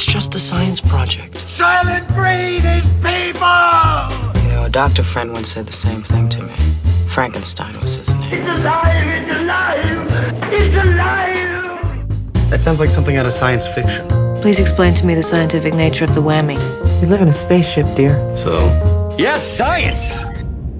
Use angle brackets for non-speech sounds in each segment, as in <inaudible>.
It's just a science project. Soylent Green is people! You know, a doctor friend once said the same thing to me. Frankenstein was his name. It's alive! It's alive! It's alive! That sounds like something out of science fiction. Please explain to me the scientific nature of the whammy. We live in a spaceship, dear. So, Yes, science!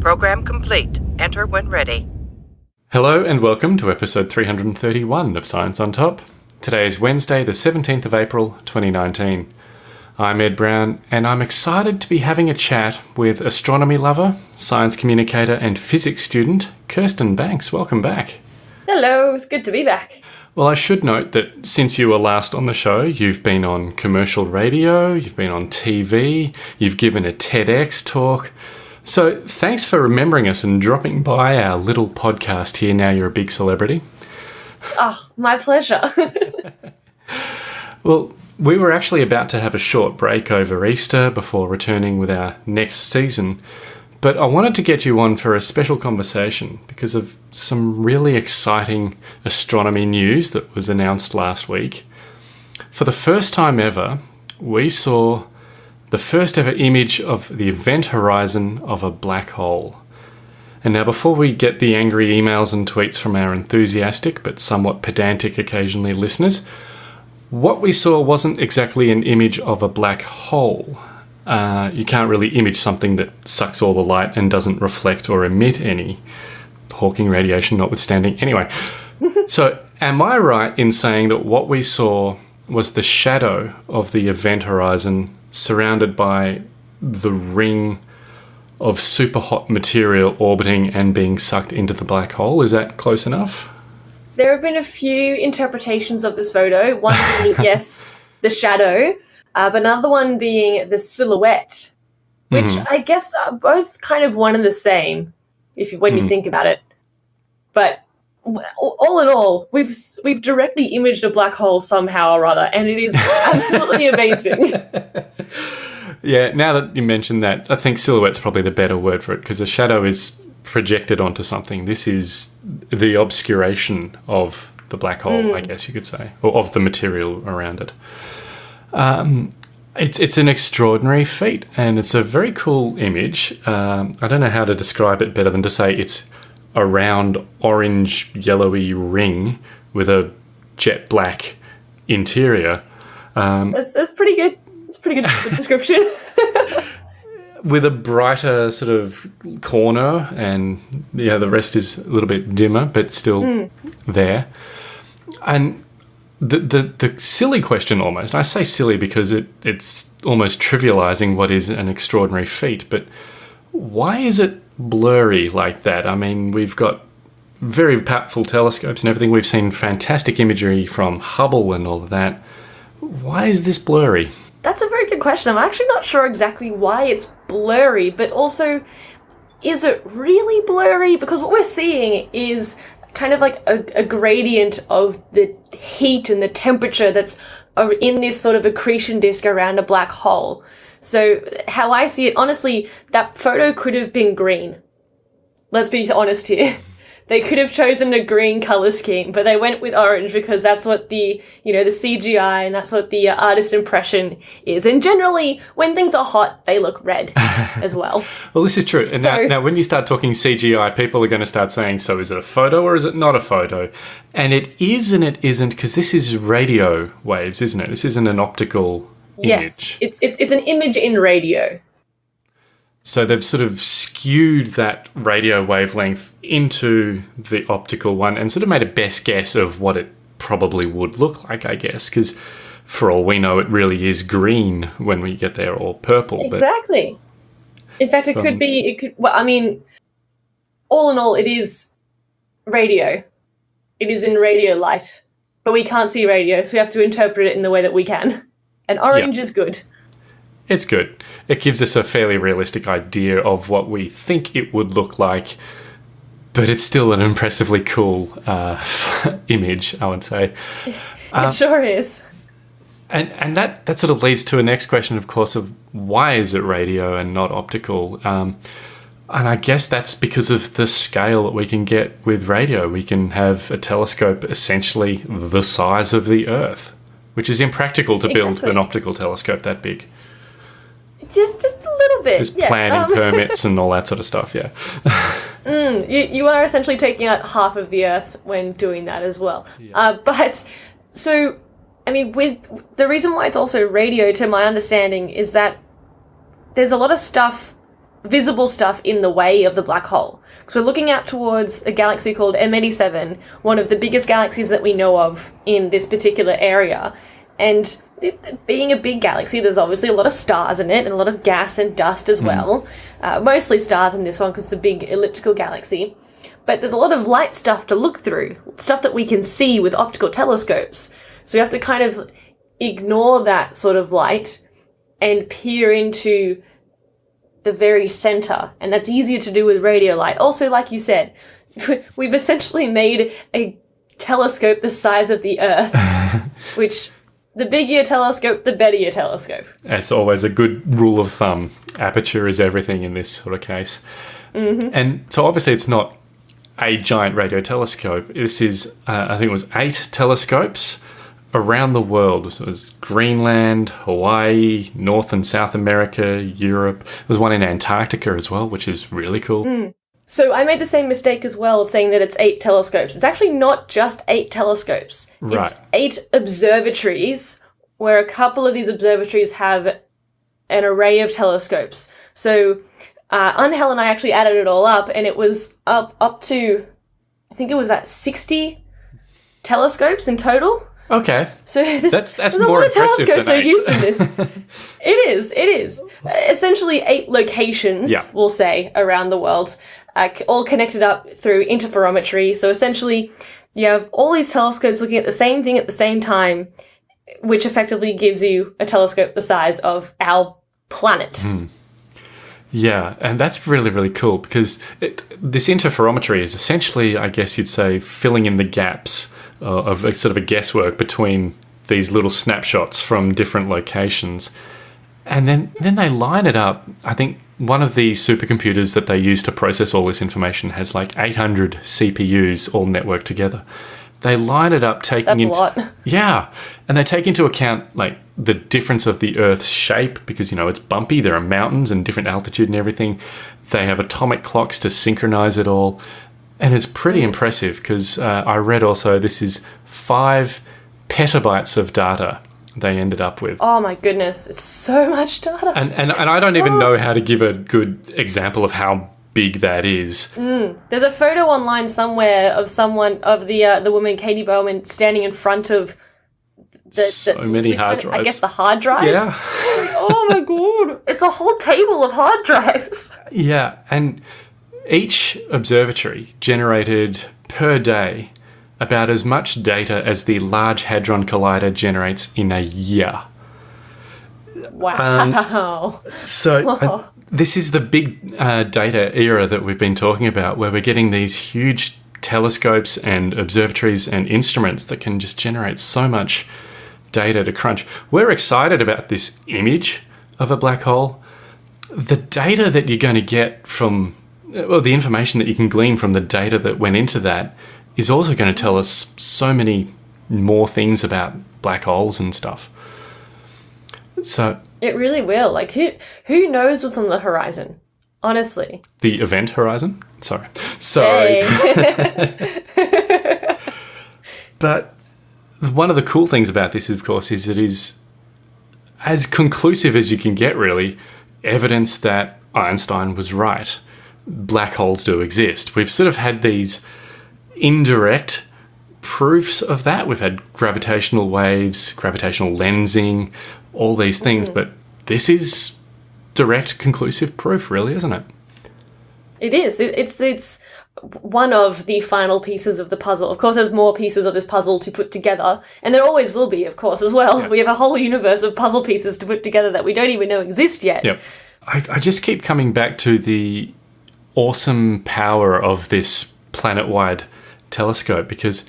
Program complete. Enter when ready. Hello and welcome to episode 331 of Science on Top. Today is Wednesday, the 17th of April, 2019. I'm Ed Brown, and I'm excited to be having a chat with astronomy lover, science communicator, and physics student Kirsten Banks. Welcome back. Hello, it's good to be back. Well, I should note that since you were last on the show, you've been on commercial radio, you've been on TV, you've given a TEDx talk. So thanks for remembering us and dropping by our little podcast here. Now you're a big celebrity. Oh, my pleasure. <laughs> Well, we were actually about to have a short break over Easter before returning with our next season, but I wanted to get you on for a special conversation because of some really exciting astronomy news that was announced last week. For the first time ever, we saw the first ever image of the event horizon of a black hole. And now, before we get the angry emails and tweets from our enthusiastic but somewhat pedantic occasionally listeners, what we saw wasn't exactly an image of a black hole. Uh, you can't really image something that sucks all the light and doesn't reflect or emit any, Hawking radiation notwithstanding. Anyway, <laughs> so am I right in saying that what we saw was the shadow of the event horizon surrounded by the ring of super hot material orbiting and being sucked into the black hole? Is that close enough? there have been a few interpretations of this photo. One being, <laughs> yes, the shadow, uh, but another one being the silhouette, which I guess are both kind of one and the same, if you, when you think about it. But all in all, we've we've directly imaged a black hole somehow or other, and it is <laughs> absolutely amazing. <laughs> Yeah, now that you mentioned that, I think silhouette's probably the better word for it because a shadow is projected onto something. This is the obscuration of the black hole, I guess you could say, or of the material around it. Um, it's it's an extraordinary feat, and it's a very cool image. Um, I don't know how to describe it better than to say it's a round orange yellowy ring with a jet black interior. That's, that's pretty good. A pretty good <laughs> description. with a brighter sort of corner, and yeah, the rest is a little bit dimmer, but still hmm. there. And the, the the silly question, almost I say silly because it it's almost trivializing what is an extraordinary feat, but why is it blurry like that? I mean, we've got very powerful telescopes and everything. We've seen fantastic imagery from Hubble and all of that. Why is this blurry? That's a very good question. I'm actually not sure exactly why it's blurry, but also, is it really blurry? Because what we're seeing is kind of like a, a gradient of the heat and the temperature that's in this sort of accretion disk around a black hole. So, how I see it, honestly, that photo could have been green. Let's be honest here. <laughs> They could have chosen a green color scheme, but they went with orange because that's what the, you know, the CGI and that's what the uh, artist impression is. And generally, when things are hot, they look red <laughs> as well. Well, this is true. And now, So- now, when you start talking CGI, people are going to start saying, so is it a photo or is it not a photo? And it is and it isn't because this is radio waves, isn't it? This isn't an optical Yes, image. it's, it's it's an image in radio. So they've sort of skewed that radio wavelength into the optical one and sort of made a best guess of what it probably would look like, I guess, because for all we know, it really is green when we get there or purple. But Exactly. In fact, it From- could um, be. It could. Well, I mean, all in all, it is radio. It is in radio light, but we can't see radio, so we have to interpret it in the way that we can. And orange is good. It's good. It gives us a fairly realistic idea of what we think it would look like, but it's still an impressively cool uh, <laughs> image, I would say. <laughs> it sure is. And and that that sort of leads to a next question, of course, of why is it radio and not optical? Um, and I guess that's because of the scale that we can get with radio. We can have a telescope essentially the size of the Earth, which is impractical to build Exactly. an optical telescope that big. Just just a little bit. There's yeah, planning um, <laughs> permits and all that sort of stuff. Yeah. <laughs> you, you are essentially taking out half of the Earth when doing that as well. Uh, but so, I mean, with the reason why it's also radio, to my understanding, is that there's a lot of stuff, visible stuff, in the way of the black hole. Because we're looking out towards a galaxy called M87, one of the biggest galaxies that we know of in this particular area, and. Being a big galaxy, there's obviously a lot of stars in it and a lot of gas and dust as well. Uh, mostly stars in this one because it's a big elliptical galaxy. But there's a lot of light stuff to look through, stuff that we can see with optical telescopes. So we have to kind of ignore that sort of light and peer into the very center. And that's easier to do with radio light. Also, like you said, <laughs> we've essentially made a telescope the size of the Earth, <laughs> which the bigger your telescope, the better your telescope. It's always a good rule of thumb. Aperture is everything in this sort of case. And so obviously it's not a giant radio telescope. This is, uh, I think it was eight telescopes around the world. So it was Greenland, Hawaii, North and South America, Europe. There's one in Antarctica as well, which is really cool. So I made the same mistake as well, saying that it's eight telescopes. It's actually not just eight telescopes. Right. It's eight observatories, where a couple of these observatories have an array of telescopes. So uh, Angel and I actually added it all up, and it was up up to, I think it was about sixty telescopes in total. Okay. So <laughs> this, That's- that's there's a lot of telescopes are used in this. <laughs> it is. It is essentially eight locations. Yeah. We'll say around the world, uh, all connected up through interferometry. So essentially, you have all these telescopes looking at the same thing at the same time, which effectively gives you a telescope the size of our planet. Hmm. Yeah, and that's really, really cool because it, this interferometry is essentially, I guess you'd say, filling in the gaps uh, of a, sort of a guesswork between these little snapshots from different locations. And then, then they line it up. I think one of the supercomputers that they use to process all this information has like 800 CPUs all networked together. They line it up, taking That's a into lot. <laughs> yeah, and they take into account like the difference of the Earth's shape because you know it's bumpy. There are mountains and different altitude and everything. They have atomic clocks to synchronize it all, and it's pretty impressive because uh, I read also this is five petabytes of data they ended up with. Oh my goodness, it's so <laughs> much data. And, and, and I don't even know how to give a good example of how big that is. There's a photo online somewhere of someone of the uh, the woman Katie Bouman standing in front of the, So many hard drives. I guess the hard drives. Yeah. <laughs> oh my god, it's a whole table of hard drives. Yeah, and each observatory generated per day about as much data as the Large Hadron Collider generates in a year. Wow. <laughs> So uh, this is the big uh, data era that we've been talking about, where we're getting these huge telescopes and observatories and instruments that can just generate so much data to crunch. We're excited about this image of a black hole. The data that you're going to get from, Uh, well, the information that you can glean from the data that went into that is also going to tell us so many more things about black holes and stuff. So it really will. Like who who knows what's on the horizon? Honestly. the event horizon. Sorry, sorry. Hey. <laughs> <laughs> But one of the cool things about this, of course, is it is as conclusive as you can get. Really, evidence that Einstein was right. Black holes do exist. We've sort of had these indirect proofs of that. We've had gravitational waves, gravitational lensing, all these things, mm. but this is direct, conclusive proof, really, isn't it? It is. It, it's it's one of the final pieces of the puzzle. Of course, there's more pieces of this puzzle to put together, and there always will be, of course, as well. We have a whole universe of puzzle pieces to put together that we don't even know exist yet. Yep. I, I just keep coming back to the awesome power of this planet wide telescope because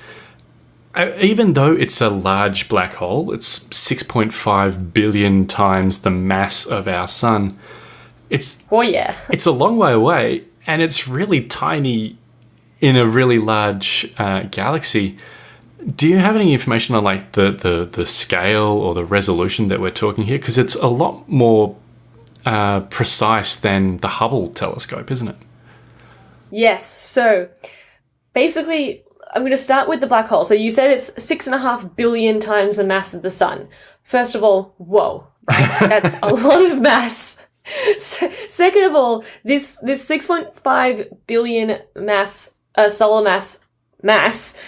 uh, even though it's a large black hole, it's 6.5 billion times the mass of our sun. It's Oh yeah. <laughs> it's a long way away and it's really tiny in a really large uh, galaxy. Do you have any information on like the, the, the scale or the resolution that we're talking here? Because it's a lot more uh, precise than the Hubble telescope, isn't it? Yes. So basically, I'm going to start with the black hole. So you said it's six and a half billion times the mass of the sun. First of all, whoa, right? <laughs> That's a lot of mass. Second of all, this this 6.5 billion mass uh, solar mass mass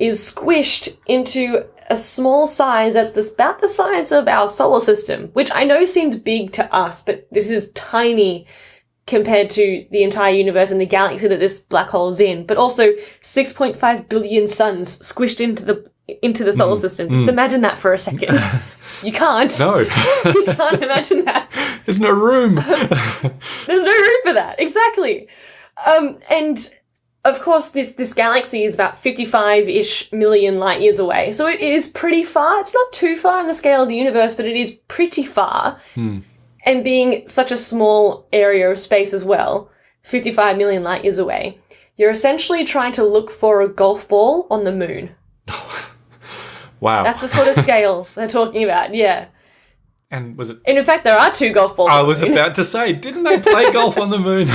is squished into a small size that's this, about the size of our solar system, which I know seems big to us, but this is tiny compared to the entire universe and the galaxy that this black hole is in. But also 6.5 billion suns squished into the into the solar mm. system. Mm. Just imagine that for a second. <laughs> you can't. No, <laughs> You can't imagine that. <laughs> there's no room. There's no room for that. Exactly. Um, and of course, this this galaxy is about 55-ish million light years away. So it is pretty far. It's not too far in the scale of the universe, but it is pretty far. Hmm. And being such a small area of space as well, 55 million light years away, you're essentially trying to look for a golf ball on the moon. <laughs> Wow. That's the sort of scale <laughs> they're talking about. Yeah. and was it? And in fact, there are two golf balls. I on the was about to say, didn't they play golf on the moon?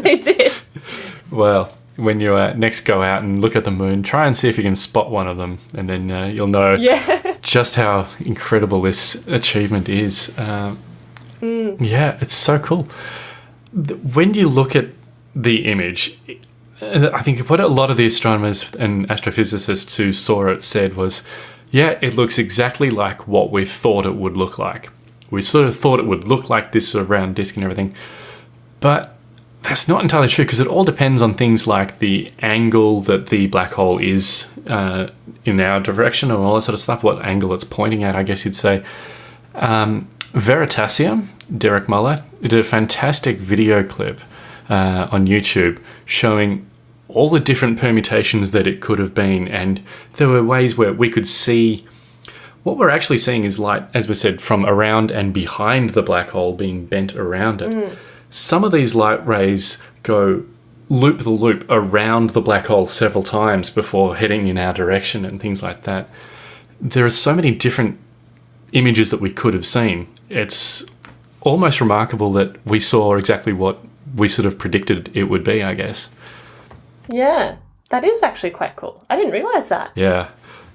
<laughs> they did. well, when you uh, next go out and look at the moon, try and see if you can spot one of them, and then uh, you'll know Yeah. just how incredible this achievement is. Uh, Yeah, it's so cool. When you look at the image, uh, I think what a lot of the astronomers and astrophysicists who saw it said was, yeah, it looks exactly like what we thought it would look like. We sort of thought it would look like this sort of round disk and everything. But that's not entirely true because it all depends on things like the angle that the black hole is uh, in our direction and all that sort of stuff, what angle it's pointing at, I guess you'd say. Um, Veritasium, Derek Muller, did a fantastic video clip uh, on YouTube showing all the different permutations that it could have been. And there were ways where we could see what we're actually seeing is light, as we said, from around and behind the black hole being bent around it. Some of these light rays go loop the loop around the black hole several times before heading in our direction and things like that. There are so many different images that we could have seen. It's almost remarkable that we saw exactly what we sort of predicted it would be, I guess. Yeah. That is actually quite cool. I didn't realize that. Yeah.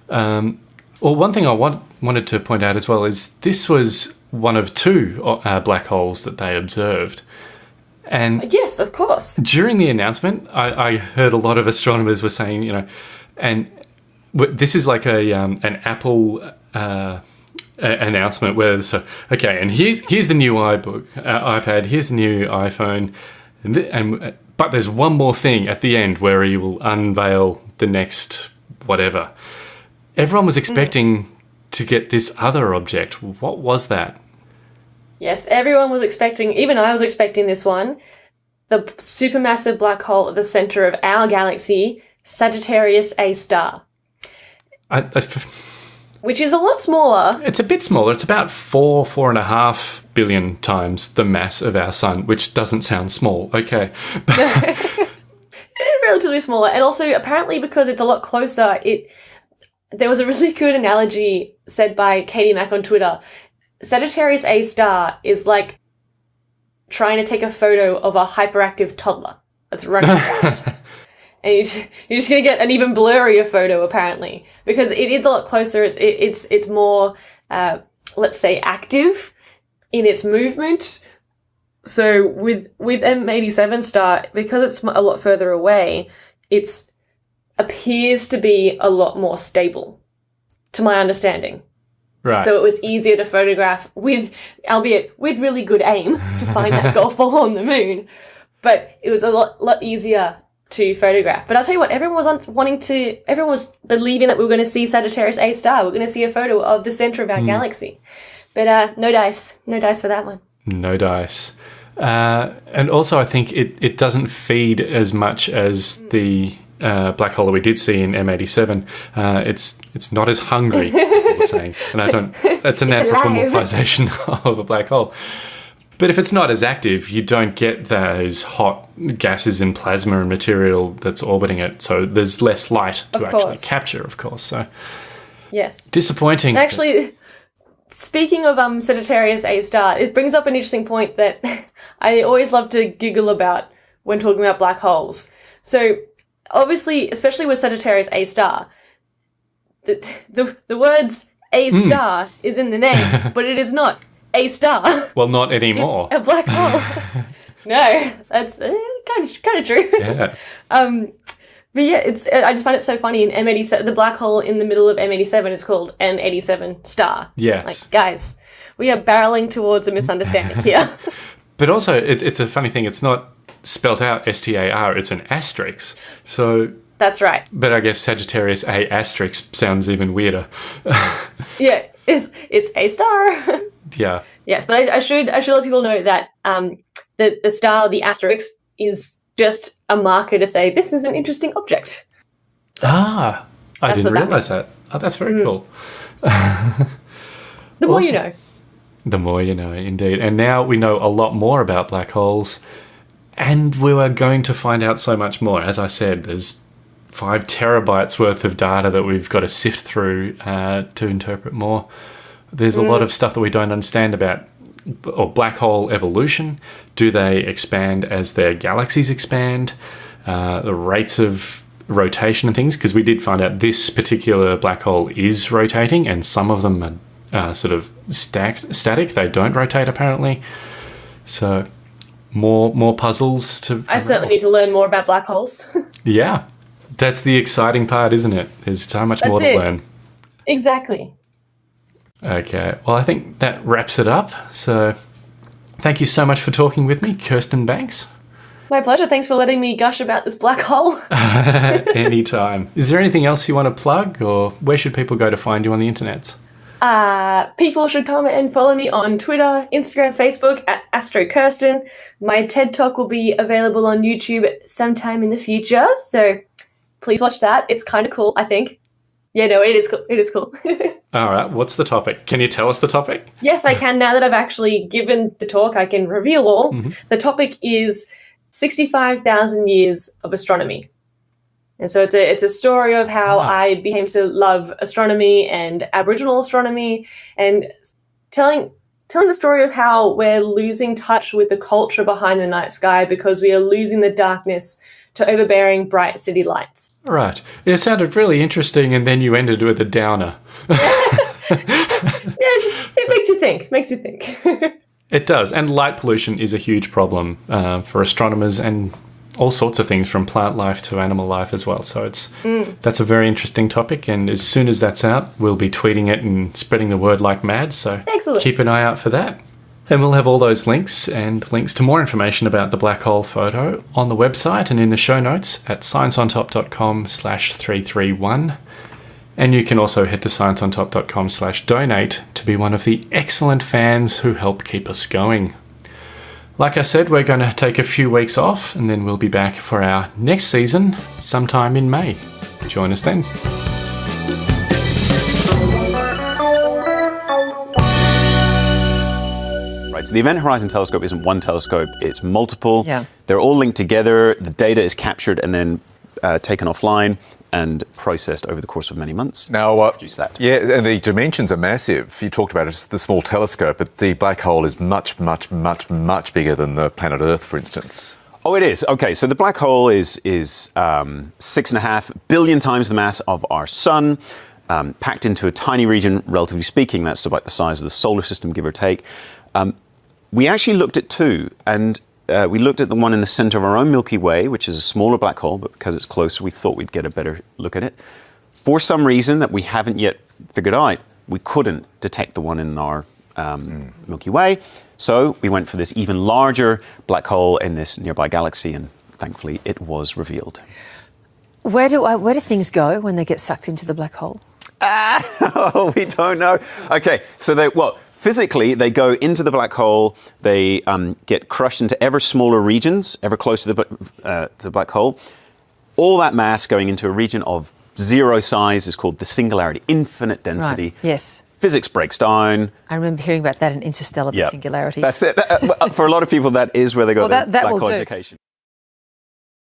Um, well, one thing I want, wanted to point out as well is this was one of two uh, black holes that they observed. And Yes, of course. during the announcement, I, I heard a lot of astronomers were saying, you know, and this is like a um, an Apple uh, announcement where so okay, and here's here's the new iBook, uh, iPad, here's the new iPhone, and, th- and uh, but there's one more thing at the end where he will unveil the next whatever. Everyone was expecting to get this other object. What was that? Yes, everyone was expecting, even I was expecting this one. The supermassive black hole at the center of our galaxy, Sagittarius A star, I, I, which is a lot smaller. It's a bit smaller. It's about four, four and a half billion times the mass of our sun, which doesn't sound small. Okay. <laughs> relatively smaller and also apparently because it's a lot closer it there was a really good analogy said by katie mack on twitter sagittarius a star is like trying to take a photo of a hyperactive toddler that's running <laughs> around and you're just, <laughs> you're just gonna get an even blurrier photo apparently because it is a lot closer it's it, it's it's more uh, let's say active in its movement so with with M87 star because it's a lot further away, it's appears to be a lot more stable, to my understanding. Right. So it was easier to photograph with, albeit with really good aim, <laughs> to find that <laughs> golf ball on the moon. But it was a lot lot easier to photograph. But I'll tell you what, everyone was wanting to, everyone was believing that we were going to see Sagittarius A star. We're going to see a photo of the center of our galaxy. But uh, no dice, no dice for that one. no dice. Uh, and also, I think it, it doesn't feed as much as the uh, black hole that we did see in M87. Uh, it's it's not as hungry, people were saying. And I don't, that's an <laughs> anthropomorphization <laughs> of a black hole. But if it's not as active, you don't get those hot gases in plasma and material that's orbiting it. So there's less light to actually capture, of course. So Yes. disappointing. Actually, speaking of um, Sagittarius A star, it brings up an interesting point that <laughs> I always love to giggle about when talking about black holes. So, obviously, especially with Sagittarius A star, the <laughs> the, the words A star is in the name, <laughs> but it is not a star. well, not <laughs> anymore. a black hole. <laughs> no, that's uh, kind of kind of true. yeah. <laughs> Um, but yeah, it's I just find it so funny in M87, the black hole in the middle of M87 is called M87 star. Yes. Like, guys, we are barreling towards a misunderstanding here. But also, it, it's a funny thing. It's not spelt out S T A R. It's an asterisk. So, That's right. but I guess Sagittarius A asterisk sounds even weirder. Yeah, it's it's a star. Yeah. yes, but I, I should I should let people know that um the the star, the asterisk, is just a marker to say this is an interesting object. Ah, I didn't that realize means. that. Oh, that's very cool. The more you know. The more you know, indeed. And now we know a lot more about black holes, and we are going to find out so much more. As I said, there's five terabytes worth of data that we've got to sift through uh, to interpret more. There's a lot of stuff that we don't understand about or black hole evolution. Do they expand as their galaxies expand? Uh, the rates of rotation and things, because we did find out this particular black hole is rotating, and some of them are uh, sort of stacked, static. They don't rotate apparently. So more more puzzles to. I certainly need to learn more about black holes. <laughs> Yeah, that's the exciting part, isn't it? There's so much more to it. learn. exactly. Okay, well, I think that wraps it up. So, thank you so much for talking with me, Kirsten Banks. My pleasure. Thanks for letting me gush about this black hole. <laughs> <laughs> Anytime. Is there anything else you want to plug, or where should people go to find you on the internet? Uh, people should come and follow me on Twitter, Instagram, Facebook at Astro Kirsten. My TED Talk will be available on YouTube sometime in the future, so please watch that. It's kind of cool, I think. Yeah, no, it is cool. It is cool. <laughs> All right, what's the topic? Can you tell us the topic? yes, I can. Now that I've actually given the talk, I can reveal all. Mm-hmm. The topic is 65,000 years of astronomy. And so it's a it's a story of how Wow. I became to love astronomy and Aboriginal astronomy, and telling telling the story of how we're losing touch with the culture behind the night sky because we are losing the darkness to overbearing bright city lights. Right. It sounded really interesting, and then you ended with a downer. <laughs> Yeah, it makes you think. Makes you think. <laughs> It does, and light pollution is a huge problem uh, for astronomers and all sorts of things, from plant life to animal life as well. So it's that's a very interesting topic, and as soon as that's out, we'll be tweeting it and spreading the word like mad. So Excellent. keep an eye out for that. And we'll have all those links and links to more information about the black hole photo on the website and in the show notes at scienceontop.com slash 331. And you can also head to scienceontop.com slash donate to be one of the excellent fans who help keep us going. Like I said, we're going to take a few weeks off and then we'll be back for our next season sometime in May. Join us then. Right, so the Event Horizon Telescope isn't one telescope, it's multiple. Yeah. They're all linked together, the data is captured and then uh, taken offline and processed over the course of many months. Now, uh, Produce that. yeah, and the dimensions are massive. You talked about it, the small telescope, but the black hole is much, much, much, much bigger than the planet Earth, for instance. Oh, it is. Okay, so the black hole is is um, six and a half billion times the mass of our sun, um, packed into a tiny region. Relatively speaking, that's about the size of the solar system, give or take. Um, we actually looked at two, and uh, we looked at the one in the center of our own Milky Way, which is a smaller black hole, but because it's closer, we thought we'd get a better look at it. For some reason that we haven't yet figured out, we couldn't detect the one in our um, Milky Way. So we went for this even larger black hole in this nearby galaxy, and thankfully it was revealed. Where do I, where do things go when they get sucked into the black hole? <laughs> oh, we don't know. Okay, so they well physically they go into the black hole. They um, get crushed into ever smaller regions, ever closer to the, uh, to the black hole. All that mass going into a region of zero size is called the singularity, infinite density. Right. Yes. physics breaks down. I remember hearing about that in Interstellar, the Yeah. singularity. That's it. That- uh, for a lot of people, that is where they got Well, that- that black will hole do. education.